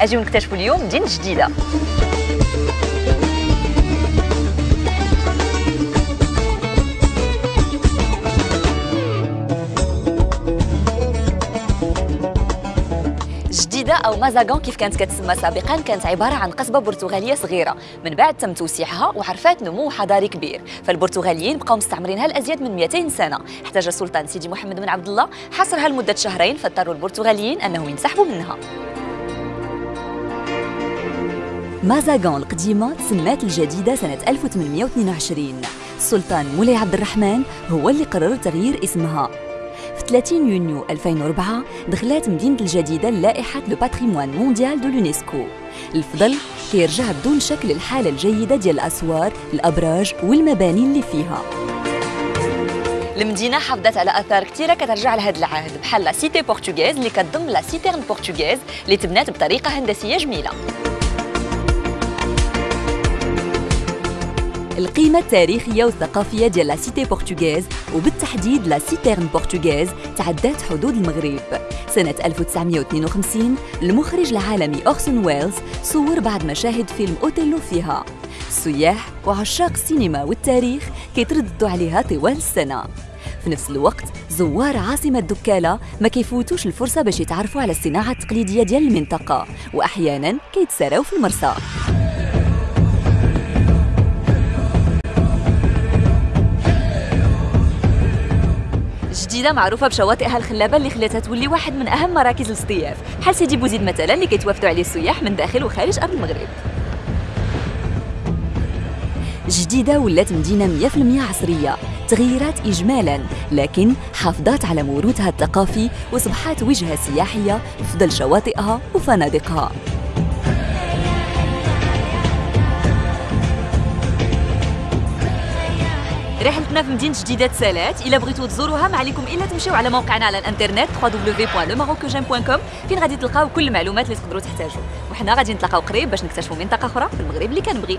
اجيو نكتشفوا اليوم مدينه جديدة. جديدة أو مازاغون كيف كانت كتسمى سابقا؟ كانت عبارة عن قصبة برتغالية صغيرة. من بعد تم توسيعها وعرفات نمو حضاري كبير. فالبرتغاليين بقاو مستعمرينها لأزيد من 200 سنة. احتاج السلطان سيدي محمد بن عبد الله حصرها لمدة شهرين فاضطروا البرتغاليين أنهم ينسحبوا منها. مازاغون القديمة تسمات الجديدة سنة 1822 السلطان مولاي عبد الرحمن هو اللي قرر تغيير اسمها. في 30 يونيو 2004 دخلت مدينة الجديدة لائحة le patrimoine mondial de l'UNESCO الفضل كيرجع بدون شك للحالة الجيدة ديال الأسوار الأبراج والمباني اللي فيها. المدينة حافظت على آثار كثيرة كترجع لهذا العهد بحال la cité portugaise اللي كتضم la citerne portugaise اللي تبنات بطريقة هندسية جميلة. القيمة التاريخية والثقافية ديال la cité portugaise وبالتحديد la citerne portugaise تعدات حدود المغرب. سنة 1952 المخرج العالمي أورسون ويلز صور بعض مشاهد فيلم أوتيلو فيها. السياح وعشاق السينما والتاريخ كيترددوا عليها طوال السنة. في نفس الوقت زوار عاصمة دكالة ما كيفوتوش الفرصة باش يتعرفوا على الصناعة التقليدية ديال المنطقة وأحيانا كيتساراو في المرسى جديدة معروفة بشواطئها الخلابة اللي خلاتها تولي واحد من أهم مراكز الاصطياف. بحال سيدي بوزيد مثلا اللي كيتوافدوا عليه السياح من داخل وخارج أرض المغرب. جديدة ولات مدينة 100% عصرية تغيرات إجمالا لكن حافظت على موروثها الثقافي وصبحت وجهة سياحية بفضل شواطئها وفنادقها. رحلتنا في مدينة جديدة سالات إلا بغيتوا تزوروها ما عليكم إلا تمشيو على موقعنا على الإنترنت www.lemarocogem.com فين غادي تلقاو كل المعلومات اللي تقدروا تحتاجوا. وحنا غادي نتلاقاو قريب باش نكتشفوا منطقة أخرى في المغرب اللي كنبغي.